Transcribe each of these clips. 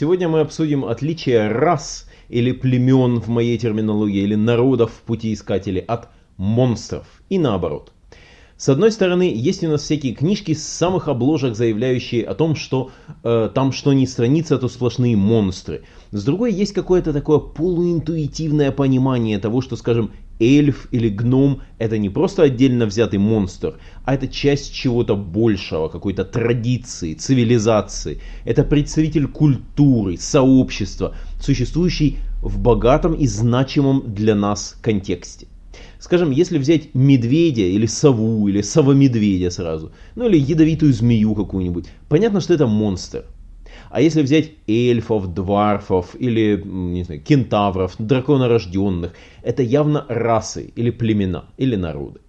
сегодня мы обсудим отличия рас или племен в моей терминологии, или народов в пути искателей от монстров и наоборот. С одной стороны, есть у нас всякие книжки с самых обложек, заявляющие о том, что э, там что ни страница, то сплошные монстры. С другой, есть какое-то такое полуинтуитивное понимание того, что, скажем, эльф или гном это не просто отдельно взятый монстр, а это часть чего-то большего, какой-то традиции, цивилизации. Это представитель культуры, сообщества, существующий в богатом и значимом для нас контексте. Скажем, если взять медведя или сову, или совомедведя сразу, ну или ядовитую змею какую-нибудь, понятно, что это монстр. А если взять эльфов, дварфов или не знаю, кентавров, драконорожденных, это явно расы или племена или народы.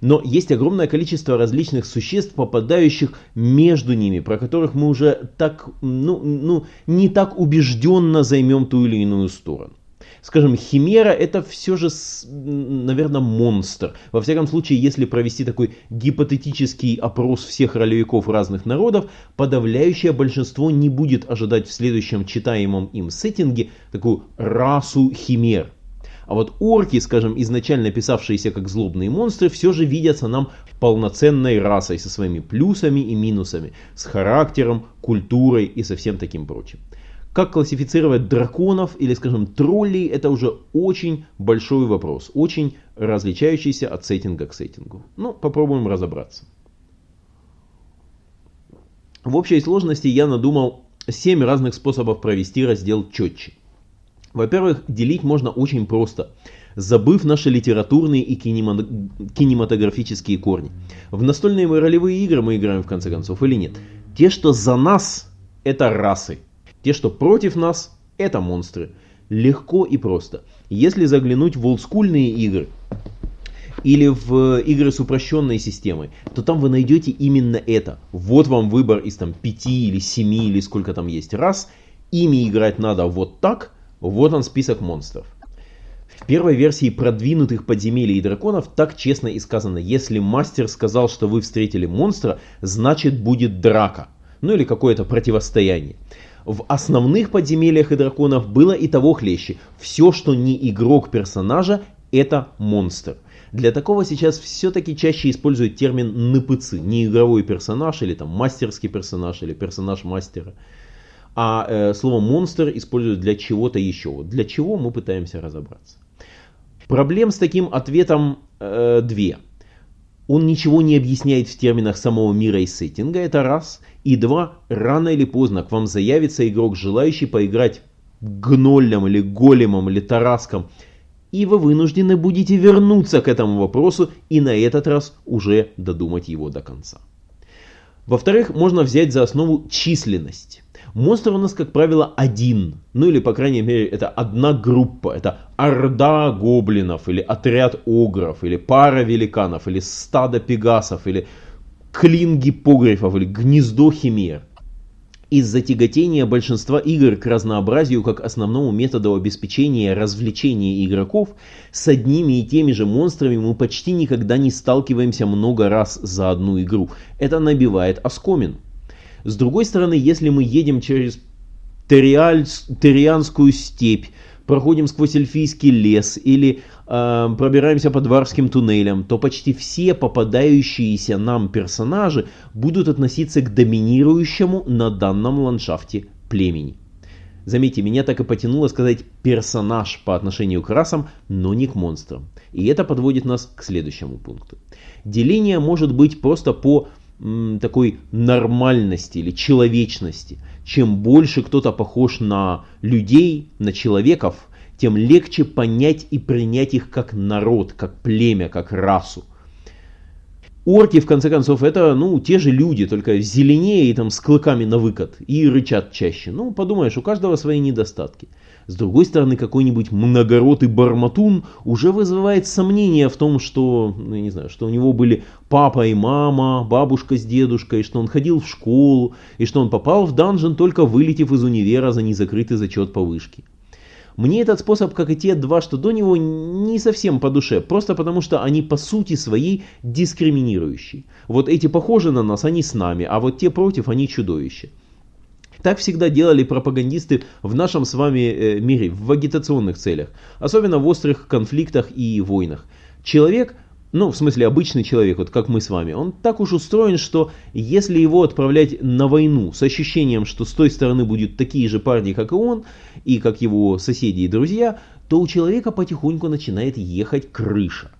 Но есть огромное количество различных существ, попадающих между ними, про которых мы уже так, ну, ну, не так убежденно займем ту или иную сторону. Скажем, химера это все же, наверное, монстр. Во всяком случае, если провести такой гипотетический опрос всех ролевиков разных народов, подавляющее большинство не будет ожидать в следующем читаемом им сеттинге такую расу химер. А вот орки, скажем, изначально писавшиеся как злобные монстры, все же видятся нам полноценной расой со своими плюсами и минусами, с характером, культурой и со всем таким прочим. Как классифицировать драконов или, скажем, троллей, это уже очень большой вопрос, очень различающийся от сеттинга к сеттингу. Ну, попробуем разобраться. В общей сложности я надумал 7 разных способов провести раздел четче. Во-первых, делить можно очень просто, забыв наши литературные и кинематографические корни. В настольные ролевые игры мы играем в конце концов или нет? Те, что за нас, это расы. Те, что против нас, это монстры. Легко и просто. Если заглянуть в олдскульные игры, или в игры с упрощенной системой, то там вы найдете именно это. Вот вам выбор из там 5 или 7 или сколько там есть раз. Ими играть надо вот так. Вот он список монстров. В первой версии продвинутых подземелий и драконов так честно и сказано. Если мастер сказал, что вы встретили монстра, значит будет драка. Ну или какое-то противостояние. В основных подземельях и драконов было и того хлеще. Все, что не игрок персонажа, это монстр. Для такого сейчас все-таки чаще используют термин НПЦ, не игровой персонаж или там мастерский персонаж или персонаж мастера. А э, слово монстр используют для чего-то еще. Для чего мы пытаемся разобраться. Проблем с таким ответом э, две. Он ничего не объясняет в терминах самого мира и сеттинга, это раз. И два, рано или поздно к вам заявится игрок, желающий поиграть гнолем или големом или тараском. И вы вынуждены будете вернуться к этому вопросу и на этот раз уже додумать его до конца. Во-вторых, можно взять за основу численность. Монстр у нас, как правило, один. Ну или, по крайней мере, это одна группа. Это орда гоблинов, или отряд огров, или пара великанов, или стадо пегасов, или клин гиппогрифов, или гнездо химер. Из-за тяготения большинства игр к разнообразию как основному методу обеспечения развлечения игроков, с одними и теми же монстрами мы почти никогда не сталкиваемся много раз за одну игру. Это набивает оскомин. С другой стороны, если мы едем через Териаль, Терианскую степь, проходим сквозь эльфийский лес или э, пробираемся по дворским туннелям, то почти все попадающиеся нам персонажи будут относиться к доминирующему на данном ландшафте племени. Заметьте, меня так и потянуло сказать персонаж по отношению к расам, но не к монстрам. И это подводит нас к следующему пункту. Деление может быть просто по такой нормальности или человечности. Чем больше кто-то похож на людей, на человеков, тем легче понять и принять их как народ, как племя, как расу. Орки, в конце концов, это, ну, те же люди, только зеленее и там с клыками на выкат и рычат чаще. Ну, подумаешь, у каждого свои недостатки. С другой стороны, какой-нибудь многоротый барматун уже вызывает сомнения в том, что, ну, не знаю, что у него были папа и мама, бабушка с дедушкой, что он ходил в школу, и что он попал в данжен, только вылетев из универа за незакрытый зачет по вышке. Мне этот способ, как и те два, что до него, не совсем по душе, просто потому что они по сути своей дискриминирующие. Вот эти похожи на нас, они с нами, а вот те против, они чудовища. Так всегда делали пропагандисты в нашем с вами э, мире, в агитационных целях, особенно в острых конфликтах и войнах. Человек, ну в смысле обычный человек, вот как мы с вами, он так уж устроен, что если его отправлять на войну с ощущением, что с той стороны будут такие же парни, как и он, и как его соседи и друзья, то у человека потихоньку начинает ехать крыша.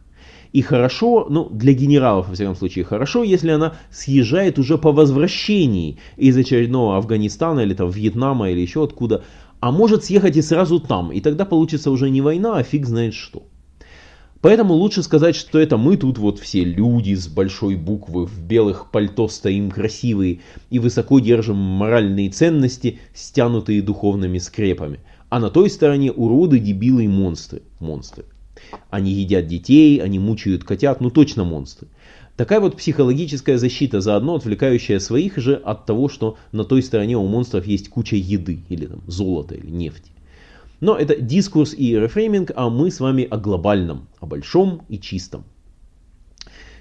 И хорошо, ну для генералов во всяком случае хорошо, если она съезжает уже по возвращении из очередного Афганистана или там Вьетнама или еще откуда, а может съехать и сразу там, и тогда получится уже не война, а фиг знает что. Поэтому лучше сказать, что это мы тут вот все люди с большой буквы в белых пальто стоим красивые и высоко держим моральные ценности, стянутые духовными скрепами. А на той стороне уроды, дебилы и монстры. Монстры. Они едят детей, они мучают котят, ну точно монстры. Такая вот психологическая защита, заодно отвлекающая своих же от того, что на той стороне у монстров есть куча еды, или там золота, или нефти. Но это дискурс и рефрейминг, а мы с вами о глобальном, о большом и чистом.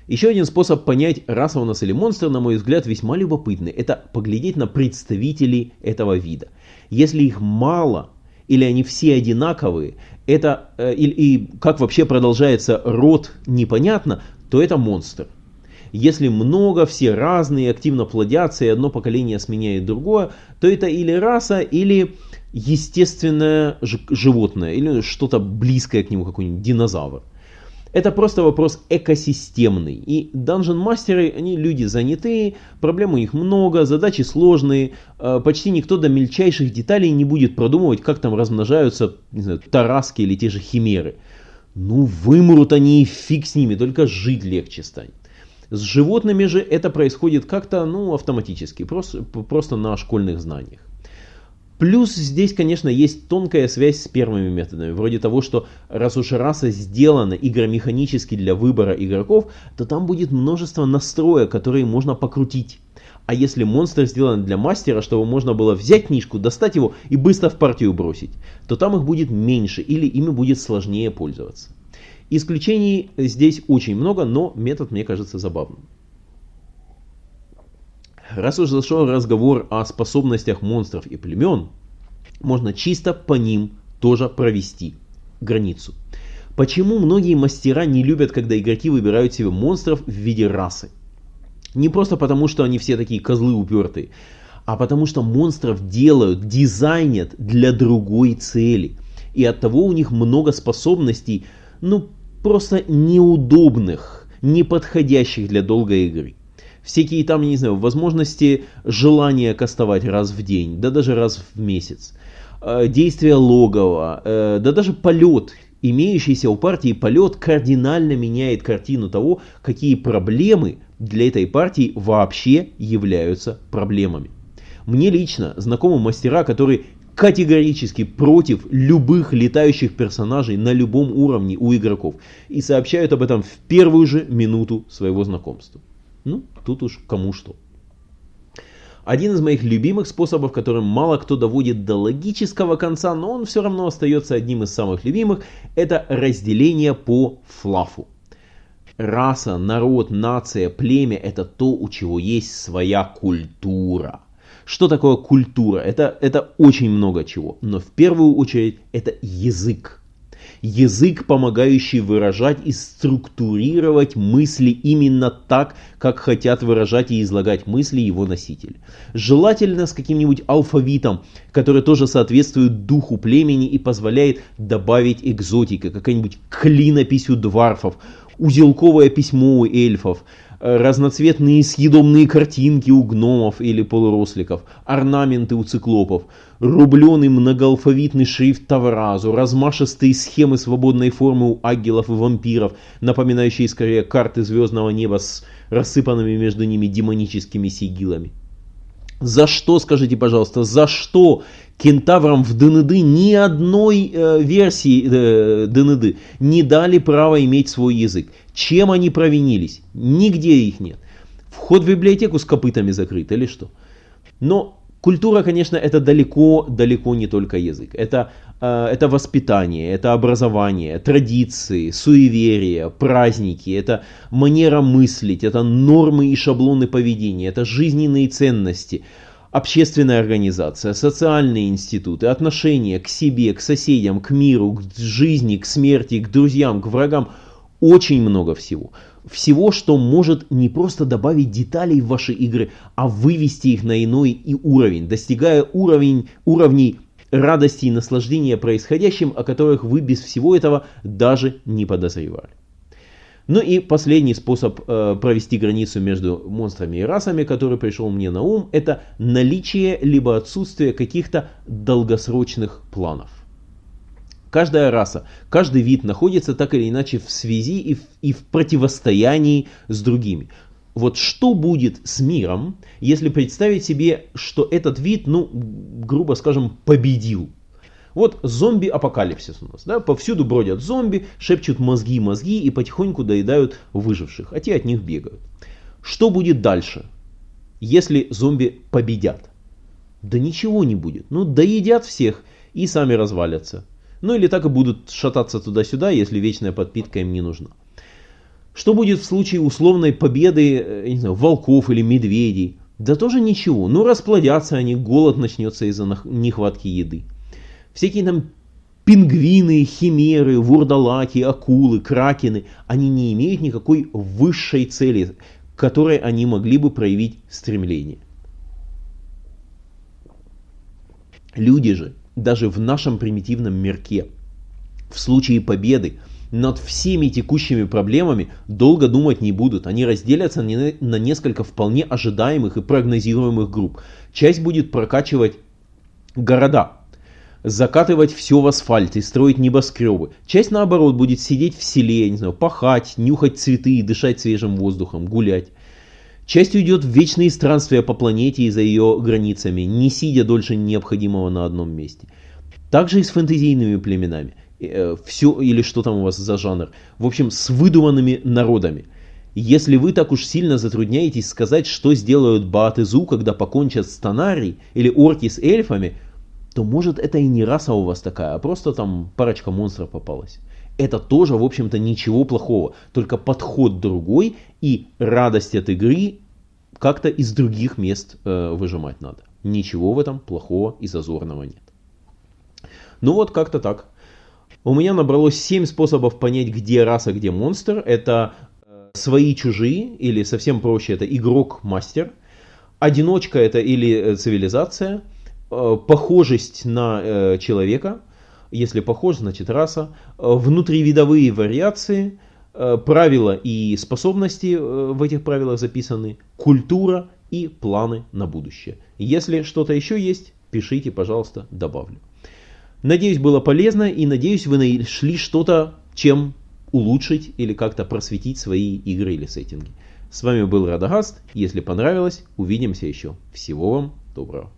Еще один способ понять, раса у нас или монстр, на мой взгляд, весьма любопытный. Это поглядеть на представителей этого вида. Если их мало, или они все одинаковые, это, э, и, и как вообще продолжается род непонятно, то это монстр. Если много, все разные, активно плодятся, и одно поколение сменяет другое, то это или раса, или естественное животное, или что-то близкое к нему, какой-нибудь динозавр. Это просто вопрос экосистемный. И данжен-мастеры, они люди занятые, проблем у них много, задачи сложные. Э, почти никто до мельчайших деталей не будет продумывать, как там размножаются не знаю, тараски или те же химеры. Ну, вымрут они и фиг с ними, только жить легче станет. С животными же это происходит как-то ну, автоматически, просто, просто на школьных знаниях. Плюс здесь, конечно, есть тонкая связь с первыми методами, вроде того, что раз уж раса сделана игромеханически для выбора игроков, то там будет множество настроек, которые можно покрутить. А если монстр сделан для мастера, чтобы можно было взять книжку, достать его и быстро в партию бросить, то там их будет меньше или ими будет сложнее пользоваться. Исключений здесь очень много, но метод мне кажется забавным. Раз уж зашел разговор о способностях монстров и племен, можно чисто по ним тоже провести границу. Почему многие мастера не любят, когда игроки выбирают себе монстров в виде расы? Не просто потому, что они все такие козлы упертые, а потому что монстров делают, дизайнят для другой цели. И от того у них много способностей, ну просто неудобных, не подходящих для долгой игры всякие там, не знаю, возможности желания кастовать раз в день, да даже раз в месяц, э, действия логова, э, да даже полет, имеющийся у партии полет кардинально меняет картину того, какие проблемы для этой партии вообще являются проблемами. Мне лично знакомы мастера, которые категорически против любых летающих персонажей на любом уровне у игроков и сообщают об этом в первую же минуту своего знакомства. Ну, тут уж кому что. Один из моих любимых способов, которым мало кто доводит до логического конца, но он все равно остается одним из самых любимых, это разделение по флафу. Раса, народ, нация, племя – это то, у чего есть своя культура. Что такое культура? Это, это очень много чего, но в первую очередь это язык язык, помогающий выражать и структурировать мысли именно так, как хотят выражать и излагать мысли его носители. Желательно с каким-нибудь алфавитом, который тоже соответствует духу племени и позволяет добавить экзотика, какая-нибудь клинопись у дварфов, узелковое письмо у эльфов, разноцветные съедобные картинки у гномов или полуросликов, орнаменты у циклопов, рубленый многоалфавитный шрифт Тавразу, размашистые схемы свободной формы у агелов и вампиров, напоминающие скорее карты звездного неба с рассыпанными между ними демоническими сигилами. За что, скажите, пожалуйста, за что кентаврам в ДНД ни одной э, версии э, ДНД не дали право иметь свой язык? Чем они провинились? Нигде их нет. Вход в библиотеку с копытами закрыт или что? Но Культура, конечно, это далеко-далеко не только язык. Это, э, это воспитание, это образование, традиции, суеверия, праздники, это манера мыслить, это нормы и шаблоны поведения, это жизненные ценности. общественная организация, социальные институты, отношения к себе, к соседям, к миру, к жизни, к смерти, к друзьям, к врагам. Очень много всего. Всего, что может не просто добавить деталей в ваши игры, а вывести их на иной и уровень, достигая уровень, уровней радости и наслаждения происходящим, о которых вы без всего этого даже не подозревали. Ну и последний способ э, провести границу между монстрами и расами, который пришел мне на ум, это наличие либо отсутствие каких-то долгосрочных планов. Каждая раса, каждый вид находится так или иначе в связи и в, и в противостоянии с другими. Вот что будет с миром, если представить себе, что этот вид, ну, грубо скажем, победил вот зомби-апокалипсис у нас. Да? Повсюду бродят зомби, шепчут мозги-мозги и потихоньку доедают выживших, а те от них бегают. Что будет дальше, если зомби победят? Да ничего не будет. Ну, доедят всех и сами развалятся. Ну или так и будут шататься туда-сюда, если вечная подпитка им не нужна. Что будет в случае условной победы э, не знаю, волков или медведей? Да тоже ничего. Ну расплодятся они, голод начнется из-за нехватки еды. Всякие там пингвины, химеры, вурдалаки, акулы, кракены, они не имеют никакой высшей цели, к которой они могли бы проявить стремление. Люди же, даже в нашем примитивном мирке, в случае победы над всеми текущими проблемами долго думать не будут. Они разделятся на несколько вполне ожидаемых и прогнозируемых групп. Часть будет прокачивать города, закатывать все в асфальт и строить небоскребы. Часть, наоборот, будет сидеть в селе, не знаю, пахать, нюхать цветы и дышать свежим воздухом, гулять. Часть уйдет в вечные странствия по планете и за ее границами, не сидя дольше необходимого на одном месте. Также и с фэнтезийными племенами. Э, все, или что там у вас за жанр. В общем, с выдуманными народами. Если вы так уж сильно затрудняетесь сказать, что сделают Баатызу, когда покончат с Танари, или орки с эльфами – то может это и не раса у вас такая, а просто там парочка монстров попалась. Это тоже, в общем-то, ничего плохого, только подход другой и радость от игры как-то из других мест э, выжимать надо. Ничего в этом плохого и зазорного нет. Ну вот как-то так. У меня набралось 7 способов понять, где раса, где монстр. Это э, свои чужие, или совсем проще, это игрок-мастер. Одиночка это или э, цивилизация. Э, похожесть на человека, если похож, значит раса, внутривидовые вариации, правила и способности в этих правилах записаны, культура и планы на будущее. Если что-то еще есть, пишите, пожалуйста, добавлю. Надеюсь, было полезно и надеюсь, вы нашли что-то, чем улучшить или как-то просветить свои игры или сеттинги. С вами был Радагаст. Если понравилось, увидимся еще. Всего вам доброго.